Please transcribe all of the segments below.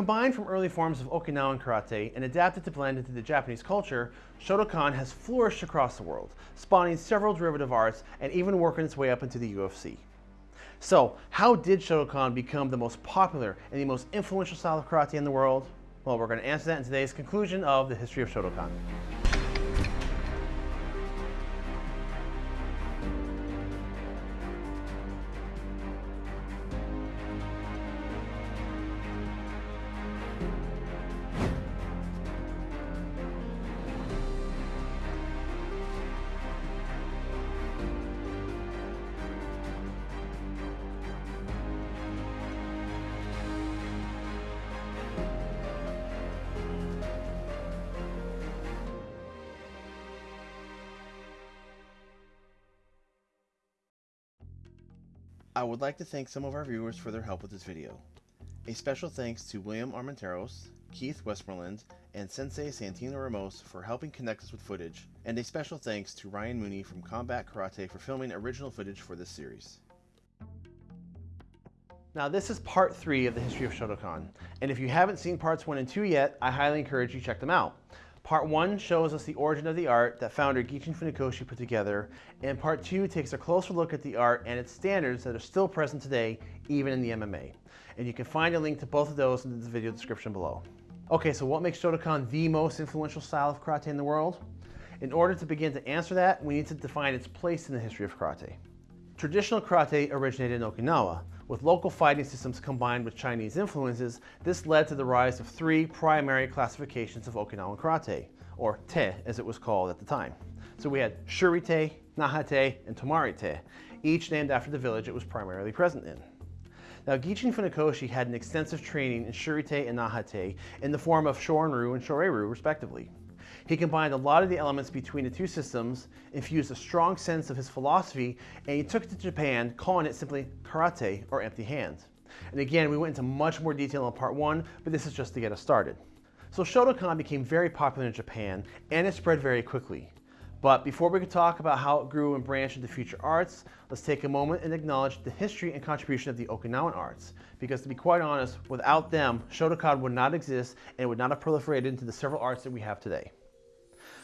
Combined from early forms of Okinawan karate and adapted to blend into the Japanese culture, Shotokan has flourished across the world, spawning several derivative arts and even working its way up into the UFC. So, how did Shotokan become the most popular and the most influential style of karate in the world? Well, we're going to answer that in today's conclusion of the history of Shotokan. I would like to thank some of our viewers for their help with this video. A special thanks to William Armenteros, Keith Westmoreland, and Sensei Santino Ramos for helping connect us with footage, and a special thanks to Ryan Mooney from Combat Karate for filming original footage for this series. Now this is part 3 of the history of Shotokan, and if you haven't seen parts 1 and 2 yet, I highly encourage you check them out. Part one shows us the origin of the art that founder Gichin Funakoshi put together, and part two takes a closer look at the art and its standards that are still present today, even in the MMA. And you can find a link to both of those in the video description below. Okay, so what makes Shotokan the most influential style of karate in the world? In order to begin to answer that, we need to define its place in the history of karate. Traditional karate originated in Okinawa, with local fighting systems combined with Chinese influences, this led to the rise of three primary classifications of Okinawan karate, or te as it was called at the time. So we had Shurite, Nahate, and Tomarite, each named after the village it was primarily present in. Now, Gichin Funakoshi had an extensive training in Shurite and Nahate in the form of Shorin-ryu and Shorei-ryu, respectively. He combined a lot of the elements between the two systems, infused a strong sense of his philosophy, and he took it to Japan, calling it simply karate or empty hands. And again, we went into much more detail in part one, but this is just to get us started. So Shotokan became very popular in Japan, and it spread very quickly. But before we can talk about how it grew and branched into future arts, let's take a moment and acknowledge the history and contribution of the Okinawan arts. Because to be quite honest, without them, Shotokan would not exist and would not have proliferated into the several arts that we have today.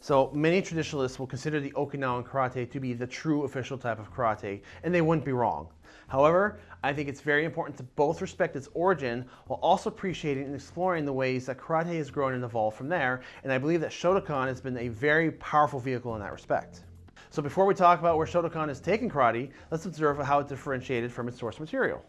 So many traditionalists will consider the Okinawan karate to be the true official type of karate, and they wouldn't be wrong. However, I think it's very important to both respect its origin while also appreciating and exploring the ways that karate has grown and evolved from there, and I believe that Shotokan has been a very powerful vehicle in that respect. So before we talk about where Shotokan has taken karate, let's observe how it differentiated from its source material.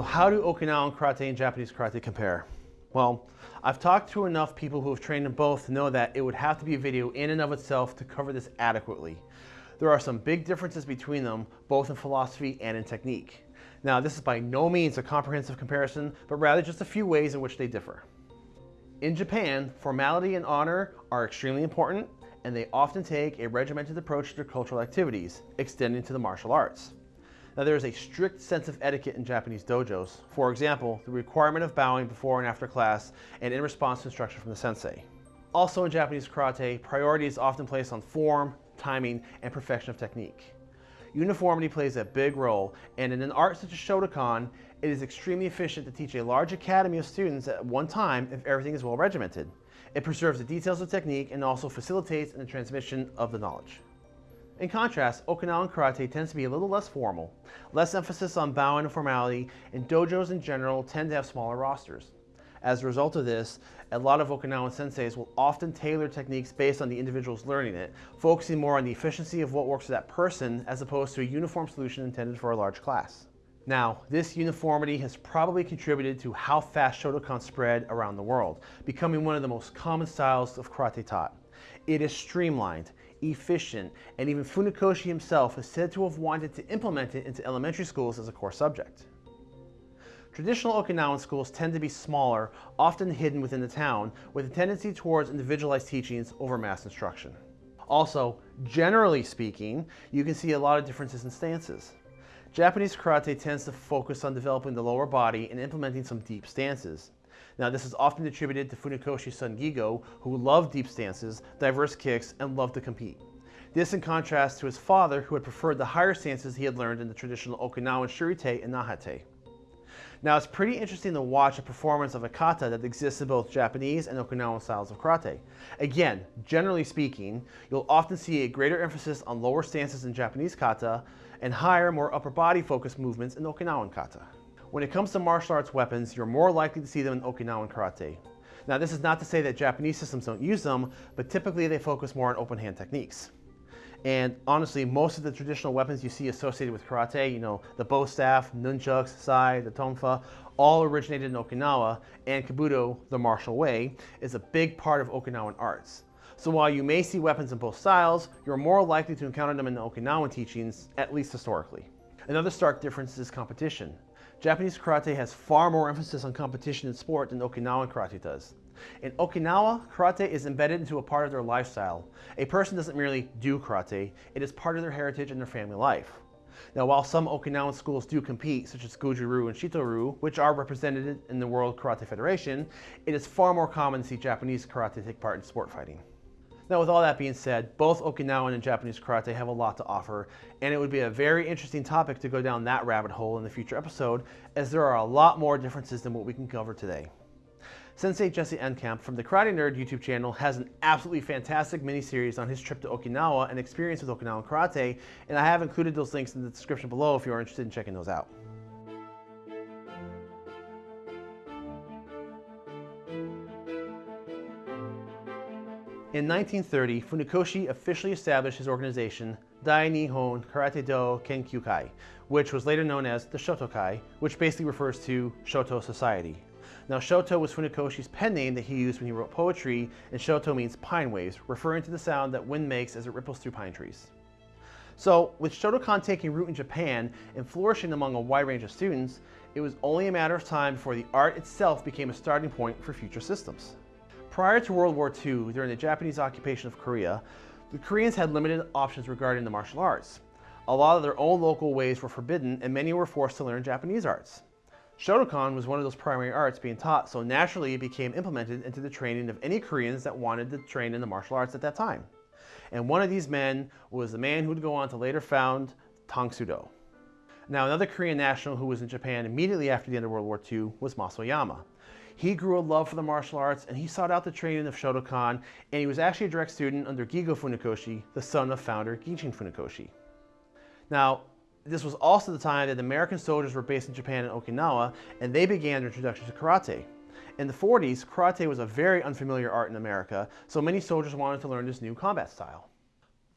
So how do Okinawan karate and Japanese karate compare? Well, I've talked to enough people who have trained in both to know that it would have to be a video in and of itself to cover this adequately. There are some big differences between them, both in philosophy and in technique. Now, this is by no means a comprehensive comparison, but rather just a few ways in which they differ. In Japan, formality and honor are extremely important, and they often take a regimented approach to their cultural activities, extending to the martial arts. Now there is a strict sense of etiquette in Japanese dojos. For example, the requirement of bowing before and after class and in response to instruction from the sensei. Also in Japanese karate, priority is often placed on form, timing, and perfection of technique. Uniformity plays a big role, and in an art such as Shotokan, it is extremely efficient to teach a large academy of students at one time if everything is well regimented. It preserves the details of technique and also facilitates the transmission of the knowledge. In contrast, Okinawan karate tends to be a little less formal, less emphasis on bowing and formality, and dojos in general tend to have smaller rosters. As a result of this, a lot of Okinawan senseis will often tailor techniques based on the individuals learning it, focusing more on the efficiency of what works for that person as opposed to a uniform solution intended for a large class. Now, this uniformity has probably contributed to how fast Shotokan spread around the world, becoming one of the most common styles of karate taught. It is streamlined, efficient, and even Funakoshi himself is said to have wanted to implement it into elementary schools as a core subject. Traditional Okinawan schools tend to be smaller, often hidden within the town, with a tendency towards individualized teachings over mass instruction. Also, generally speaking, you can see a lot of differences in stances. Japanese karate tends to focus on developing the lower body and implementing some deep stances. Now this is often attributed to Funakoshi's son Gigo, who loved deep stances, diverse kicks, and loved to compete. This in contrast to his father, who had preferred the higher stances he had learned in the traditional Okinawan Shurite and Nahate. Now it's pretty interesting to watch a performance of a kata that exists in both Japanese and Okinawan styles of karate. Again, generally speaking, you'll often see a greater emphasis on lower stances in Japanese kata and higher, more upper body focused movements in Okinawan kata. When it comes to martial arts weapons, you're more likely to see them in Okinawan karate. Now this is not to say that Japanese systems don't use them, but typically they focus more on open hand techniques. And honestly, most of the traditional weapons you see associated with karate, you know, the bow staff, nunchucks, sai, the tonfa, all originated in Okinawa, and Kobudo, the martial way, is a big part of Okinawan arts. So while you may see weapons in both styles, you're more likely to encounter them in the Okinawan teachings, at least historically. Another stark difference is competition. Japanese karate has far more emphasis on competition in sport than Okinawan karate does. In Okinawa, karate is embedded into a part of their lifestyle. A person doesn't merely do karate, it is part of their heritage and their family life. Now, while some Okinawan schools do compete, such as Goju-Ryu and Shito-Ryu, which are represented in the World Karate Federation, it is far more common to see Japanese karate take part in sport fighting. Now, with all that being said, both Okinawan and Japanese karate have a lot to offer, and it would be a very interesting topic to go down that rabbit hole in the future episode, as there are a lot more differences than what we can cover today. Sensei Jesse Enkamp from the Karate Nerd YouTube channel has an absolutely fantastic mini-series on his trip to Okinawa and experience with Okinawan karate, and I have included those links in the description below if you are interested in checking those out. In 1930, Funakoshi officially established his organization, Dai Nihon Karate Do Kenkyukai, which was later known as the Shotokai, which basically refers to Shoto Society. Now Shoto was Funakoshi's pen name that he used when he wrote poetry, and Shoto means pine waves, referring to the sound that wind makes as it ripples through pine trees. So, with Shotokan taking root in Japan and flourishing among a wide range of students, it was only a matter of time before the art itself became a starting point for future systems. Prior to World War II, during the Japanese occupation of Korea, the Koreans had limited options regarding the martial arts. A lot of their own local ways were forbidden and many were forced to learn Japanese arts. Shotokan was one of those primary arts being taught, so naturally it became implemented into the training of any Koreans that wanted to train in the martial arts at that time. And one of these men was the man who would go on to later found Tang Soo Do. Now another Korean national who was in Japan immediately after the end of World War II was Mas Oyama. He grew a love for the martial arts and he sought out the training of Shotokan and he was actually a direct student under Gigo Funakoshi, the son of founder Gichin Funakoshi. Now, this was also the time that American soldiers were based in Japan and Okinawa and they began their introduction to karate. In the 40s, karate was a very unfamiliar art in America, so many soldiers wanted to learn this new combat style.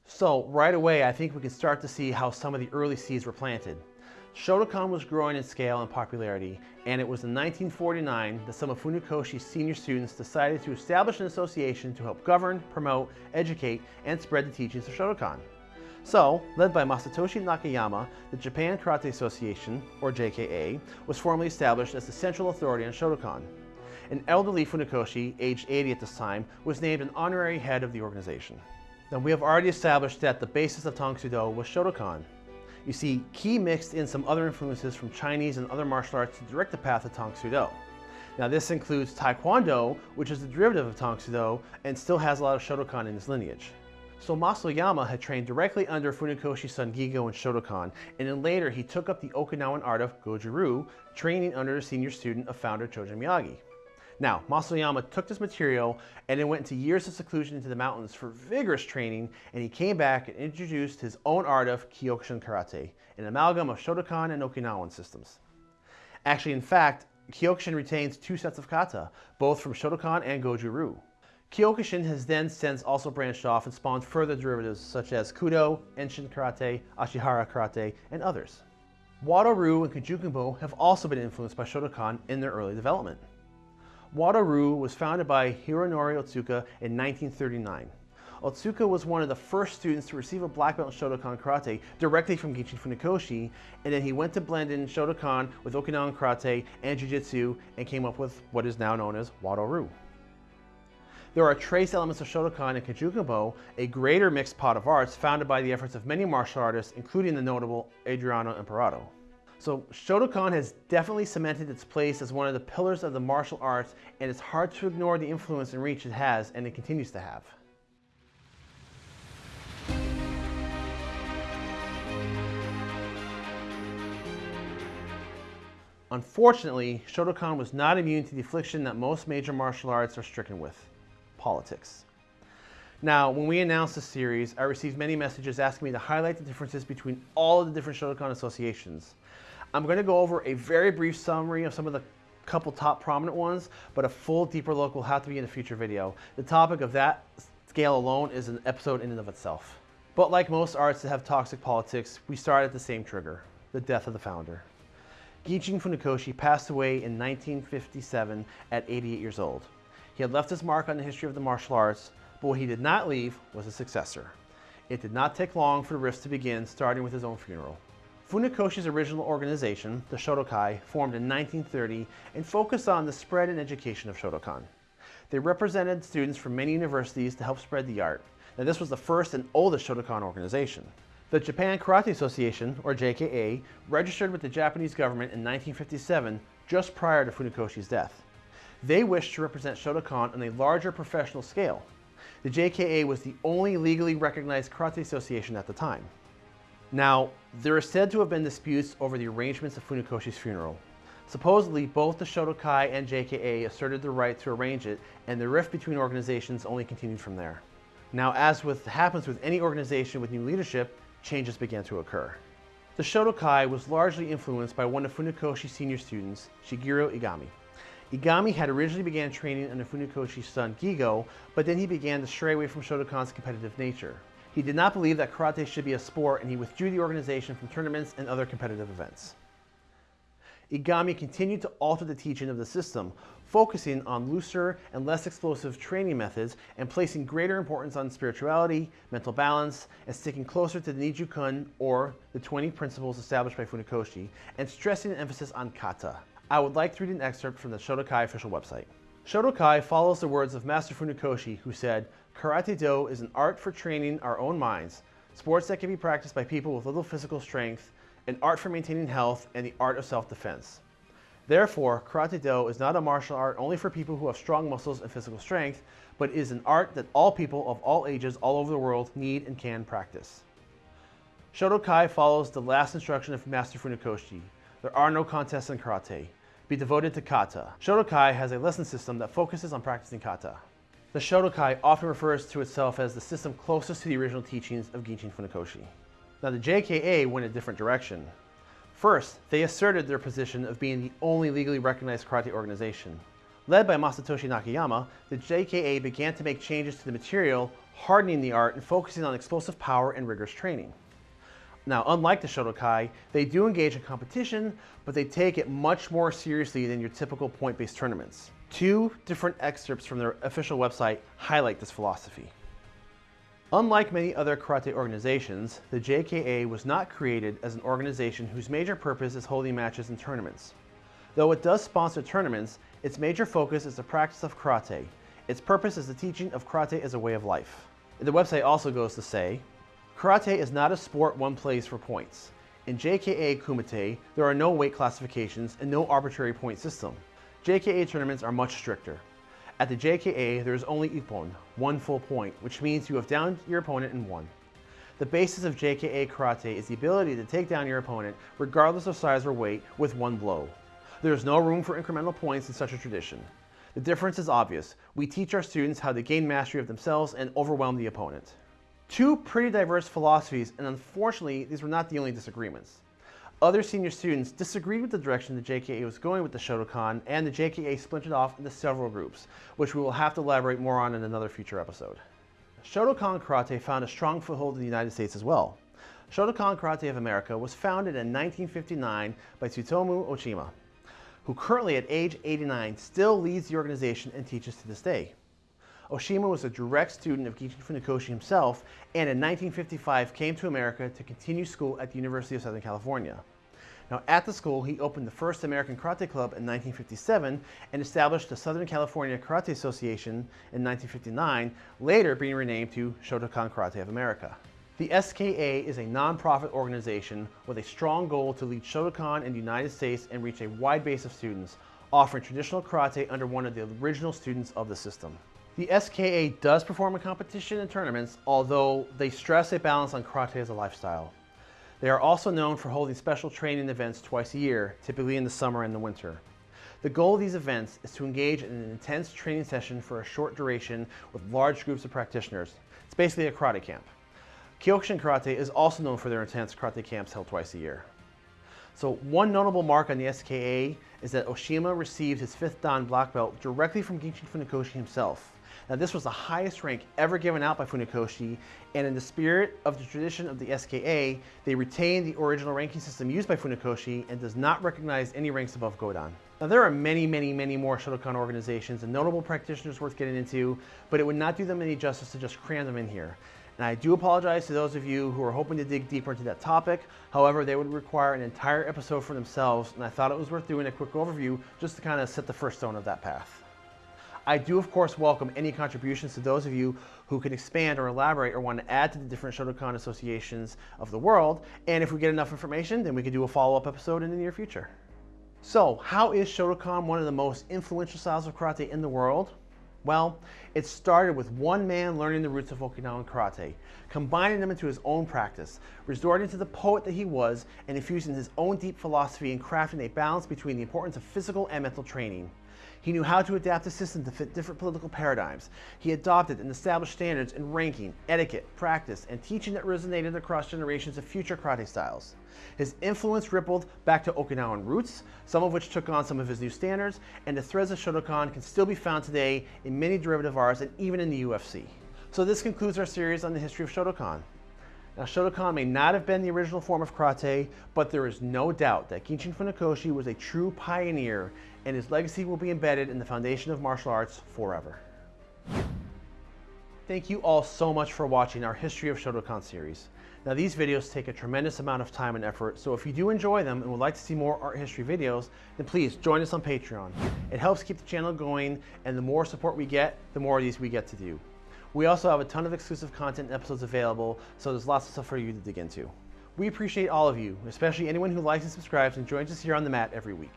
So right away, I think we can start to see how some of the early seeds were planted. Shotokan was growing in scale and popularity, and it was in 1949 that some of Funakoshi's senior students decided to establish an association to help govern, promote, educate, and spread the teachings of Shotokan. So, led by Masatoshi Nakayama, the Japan Karate Association, or JKA, was formally established as the central authority on Shotokan. An elderly Funakoshi, aged 80 at this time, was named an honorary head of the organization. Now we have already established that the basis of Tang Soo Do was Shotokan, you see Ki mixed in some other influences from Chinese and other martial arts to direct the path of Tang Soo Do. Now this includes Taekwondo, which is a derivative of Tang Soo Do and still has a lot of Shotokan in its lineage. So Mas Oyama had trained directly under Funakoshi's son Gigo and Shotokan, and then later he took up the Okinawan art of Goju-Ryu, training under a senior student of founder Chojun Miyagi. Now, Mas Oyama took this material and then went into years of seclusion into the mountains for vigorous training, and he came back and introduced his own art of Kyokushin Karate, an amalgam of Shotokan and Okinawan systems. Actually, in fact, Kyokushin retains two sets of kata, both from Shotokan and Goju-Ryu. Kyokushin has then since also branched off and spawned further derivatives such as Kudo, Enshin Karate, Ashihara Karate, and others. Wado-Ryu and Kajukenbo have also been influenced by Shotokan in their early development. Wado-Ryu was founded by Hironori Otsuka in 1939. Otsuka was one of the first students to receive a black belt in Shotokan Karate directly from Gichin Funakoshi, and then he went to blend in Shotokan with Okinawan Karate and Jiu-Jitsu and came up with what is now known as Wado-Ryu. There are trace elements of Shotokan and Kajukenbo, a greater mixed pot of arts founded by the efforts of many martial artists, including the notable Adriano Emperado. So Shotokan has definitely cemented its place as one of the pillars of the martial arts, and it's hard to ignore the influence and reach it has, and it continues to have. Unfortunately, Shotokan was not immune to the affliction that most major martial arts are stricken with, politics. Now, when we announced the series, I received many messages asking me to highlight the differences between all of the different Shotokan associations. I'm going to go over a very brief summary of some of the couple top prominent ones, but a full deeper look will have to be in a future video. The topic of that scale alone is an episode in and of itself. But like most arts that have toxic politics, we start at the same trigger, the death of the founder. Gichin Funakoshi passed away in 1957 at 88 years old. He had left his mark on the history of the martial arts, but what he did not leave was a successor. It did not take long for the rifts to begin, starting with his own funeral. Funakoshi's original organization, the Shotokai, formed in 1930 and focused on the spread and education of Shotokan. They represented students from many universities to help spread the art. Now this was the first and oldest Shotokan organization. The Japan Karate Association, or JKA, registered with the Japanese government in 1957, just prior to Funakoshi's death. They wished to represent Shotokan on a larger professional scale. The JKA was the only legally recognized karate association at the time. Now, there are said to have been disputes over the arrangements of Funakoshi's funeral. Supposedly, both the Shotokai and JKA asserted the right to arrange it, and the rift between organizations only continued from there. Now, as with happens with any organization with new leadership, changes began to occur. The Shotokai was largely influenced by one of Funakoshi's senior students, Shigeru Egami. Egami had originally began training under Funakoshi's son Gigo, but then he began to stray away from Shotokan's competitive nature. He did not believe that karate should be a sport and he withdrew the organization from tournaments and other competitive events. Egami continued to alter the teaching of the system, focusing on looser and less explosive training methods and placing greater importance on spirituality, mental balance, and sticking closer to the Nijukun, or the 20 principles established by Funakoshi, and stressing an emphasis on kata. I would like to read an excerpt from the Shotokai official website. Shotokai follows the words of Master Funakoshi, who said, Karate Do is an art for training our own minds, sports that can be practiced by people with little physical strength, an art for maintaining health, and the art of self-defense. Therefore, Karate Do is not a martial art only for people who have strong muscles and physical strength, but is an art that all people of all ages all over the world need and can practice. Shotokai follows the last instruction of Master Funakoshi. There are no contests in karate. Be devoted to kata. Shotokai has a lesson system that focuses on practicing kata. The Shotokai often refers to itself as the system closest to the original teachings of Gichin Funakoshi. Now the JKA went a different direction. First, they asserted their position of being the only legally recognized karate organization. Led by Masatoshi Nakayama, the JKA began to make changes to the material, hardening the art and focusing on explosive power and rigorous training. Now, unlike the Shotokai, they do engage in competition, but they take it much more seriously than your typical point-based tournaments. Two different excerpts from their official website highlight this philosophy. Unlike many other karate organizations, the JKA was not created as an organization whose major purpose is holding matches and tournaments. Though it does sponsor tournaments, its major focus is the practice of karate. Its purpose is the teaching of karate as a way of life. The website also goes to say, Karate is not a sport one plays for points. In JKA Kumite, there are no weight classifications and no arbitrary point system. JKA tournaments are much stricter. At the JKA, there is only ippon, one full point, which means you have downed your opponent in one. The basis of JKA Karate is the ability to take down your opponent, regardless of size or weight, with one blow. There is no room for incremental points in such a tradition. The difference is obvious. We teach our students how to gain mastery of themselves and overwhelm the opponent. Two pretty diverse philosophies, and unfortunately, these were not the only disagreements. Other senior students disagreed with the direction the JKA was going with the Shotokan, and the JKA splintered off into several groups, which we will have to elaborate more on in another future episode. Shotokan Karate found a strong foothold in the United States as well. Shotokan Karate of America was founded in 1959 by Tsutomu Oshima, who currently at age 89 still leads the organization and teaches to this day. Oshima was a direct student of Gichin Funakoshi himself and in 1955 came to America to continue school at the University of Southern California. Now, at the school, he opened the first American Karate Club in 1957 and established the Southern California Karate Association in 1959, later being renamed to Shotokan Karate of America. The SKA is a nonprofit organization with a strong goal to lead Shotokan in the United States and reach a wide base of students, offering traditional karate under one of the original students of the system. The SKA does perform in competition and tournaments, although they stress a balance on karate as a lifestyle. They are also known for holding special training events twice a year, typically in the summer and the winter. The goal of these events is to engage in an intense training session for a short duration with large groups of practitioners. It's basically a karate camp. Kyokushin Karate is also known for their intense karate camps held twice a year. So one notable mark on the SKA is that Oshima received his fifth Dan black belt directly from Gichin Funakoshi himself. Now this was the highest rank ever given out by Funakoshi, and in the spirit of the tradition of the SKA, they retain the original ranking system used by Funakoshi and does not recognize any ranks above Godan. Now there are many, many, many more Shotokan organizations and notable practitioners worth getting into, but it would not do them any justice to just cram them in here. And I do apologize to those of you who are hoping to dig deeper into that topic. However, they would require an entire episode for themselves, and I thought it was worth doing a quick overview just to kind of set the first stone of that path. I do, of course, welcome any contributions to those of you who can expand or elaborate or want to add to the different Shotokan associations of the world. And if we get enough information, then we can do a follow-up episode in the near future. So, how is Shotokan one of the most influential styles of karate in the world? Well, it started with one man learning the roots of Okinawan karate, combining them into his own practice, resorting to the poet that he was, and infusing his own deep philosophy and crafting a balance between the importance of physical and mental training. He knew how to adapt the system to fit different political paradigms. He adopted and established standards in ranking, etiquette, practice, and teaching that resonated across generations of future karate styles. His influence rippled back to Okinawan roots, some of which took on some of his new standards, and the threads of Shotokan can still be found today in many derivative arts and even in the UFC. So this concludes our series on the history of Shotokan. Now, Shotokan may not have been the original form of karate, but there is no doubt that Gichin Funakoshi was a true pioneer, and his legacy will be embedded in the foundation of martial arts forever. Thank you all so much for watching our History of Shotokan series. Now these videos take a tremendous amount of time and effort, so if you do enjoy them and would like to see more art history videos, then please join us on Patreon. It helps keep the channel going, and the more support we get, the more of these we get to do. We also have a ton of exclusive content and episodes available, so there's lots of stuff for you to dig into. We appreciate all of you, especially anyone who likes and subscribes and joins us here on the mat every week.